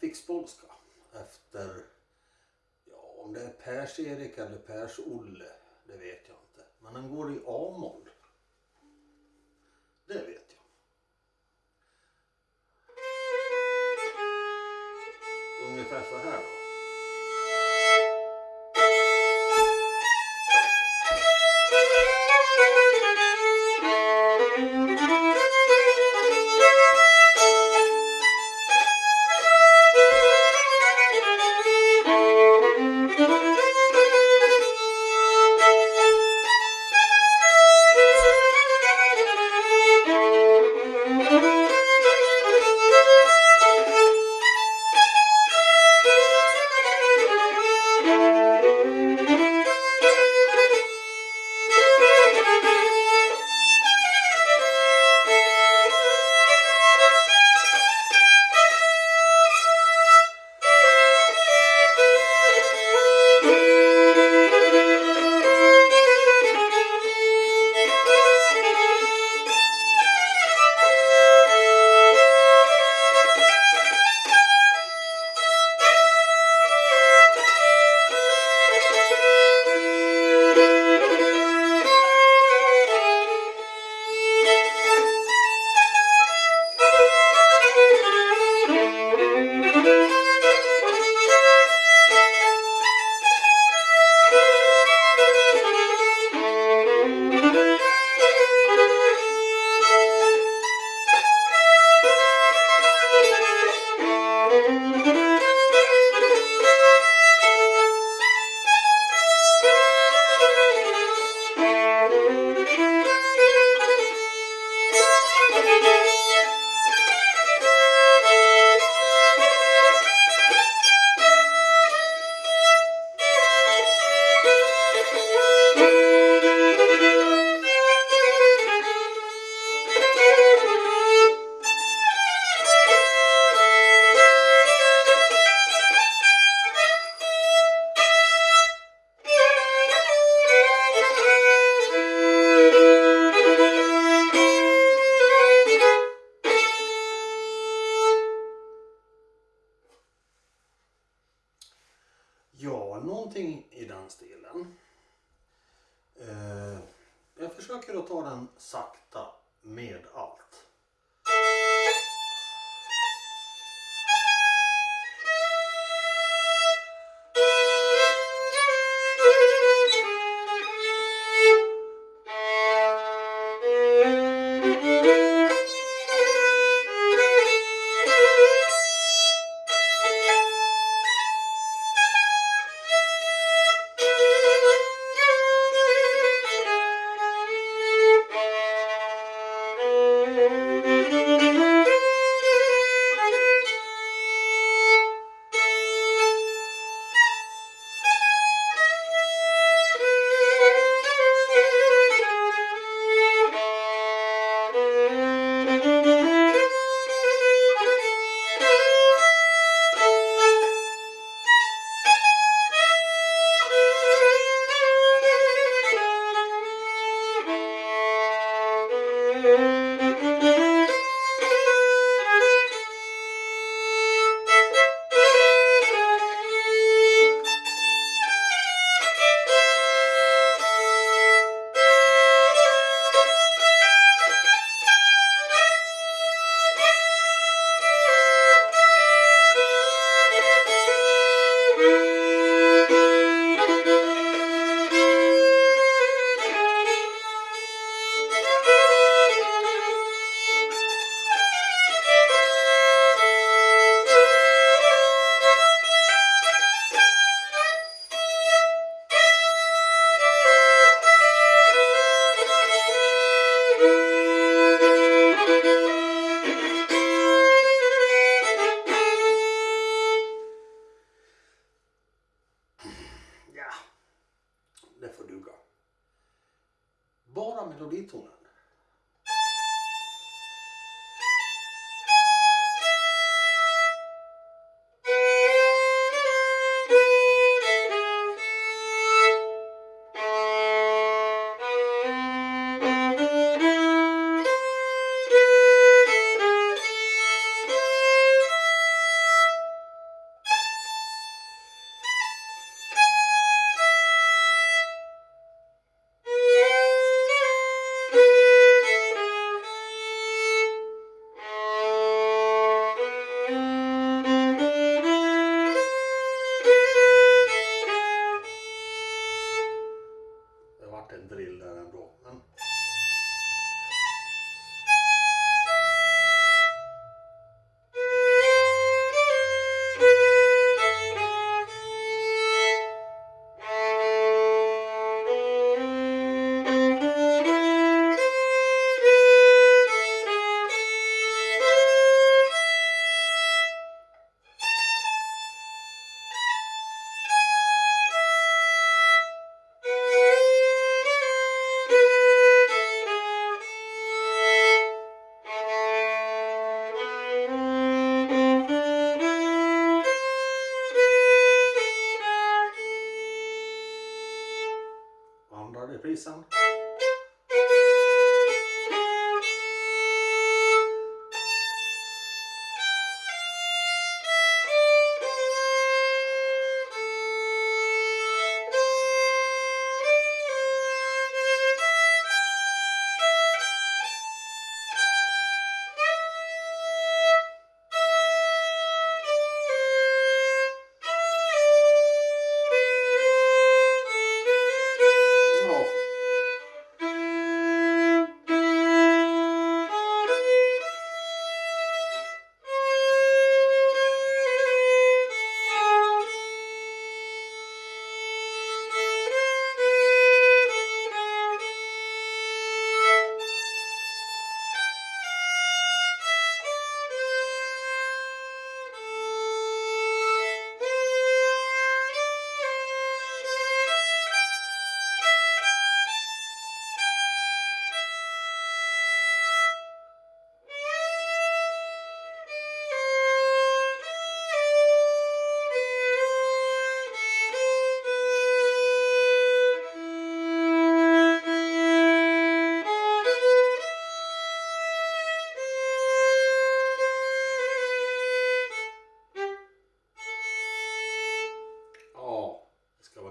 Rättvikspolska efter, ja om det är Pers-Erik eller Pers-Olle, det vet jag inte. Men den går i A-moll. Försöker att ta den sakta med allt.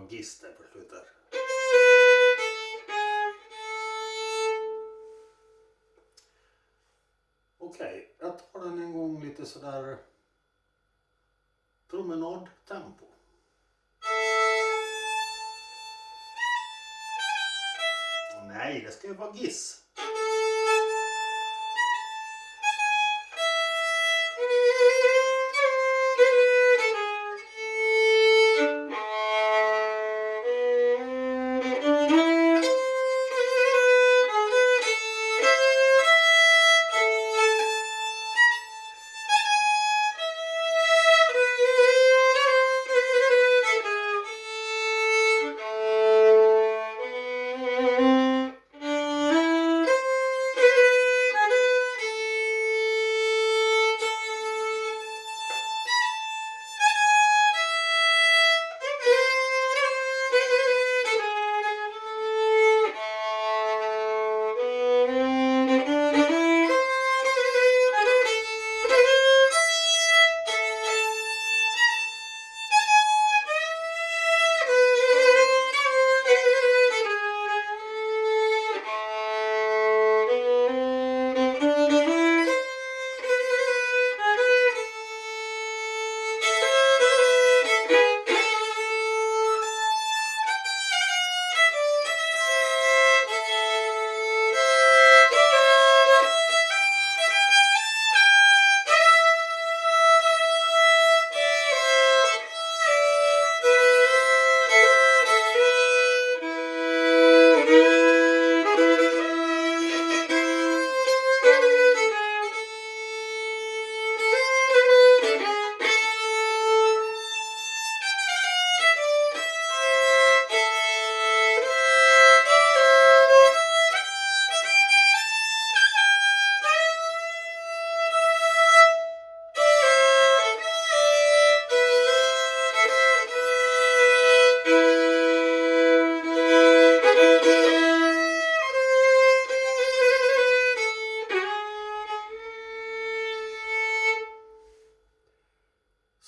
Giss där på slutet. Okej, jag tar den en gång lite sådär promenadtempo. Nej, det ska ju vara Giss.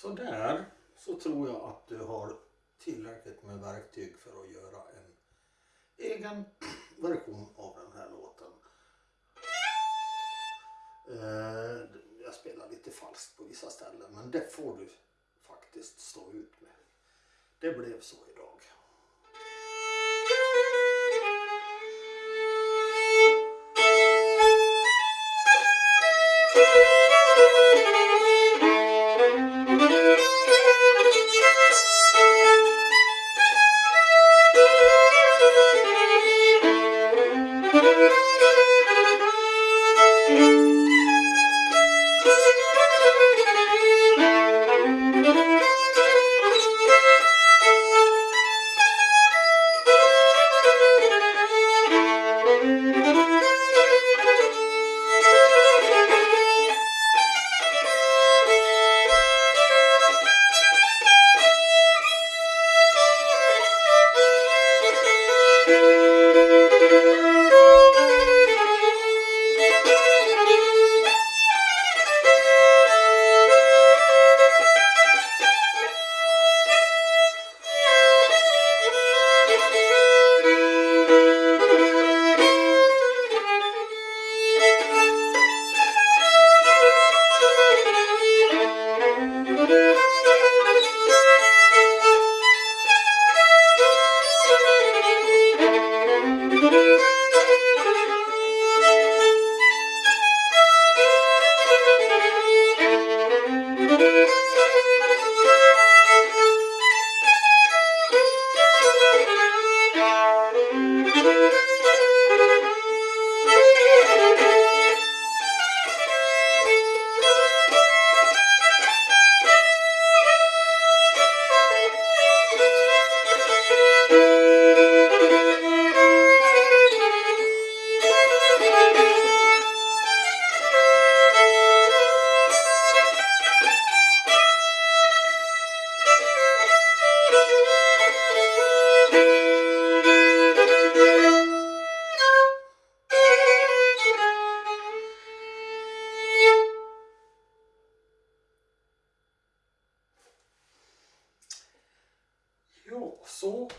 Så där så tror jag att du har tillräckligt med verktyg för att göra en egen version av den här låten. Eh, jag spelar lite falskt på vissa ställen men det får du faktiskt stå ut med. Det blev så idag. Música så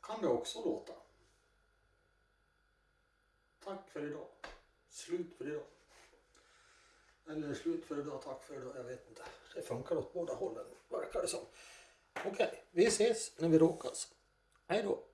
kan det också låta. Tack för idag. Slut för idag. Eller slut för idag, tack för idag, jag vet inte. Det funkar åt båda hållen, verkar det som. Okej, vi ses när vi råkas. Hej då.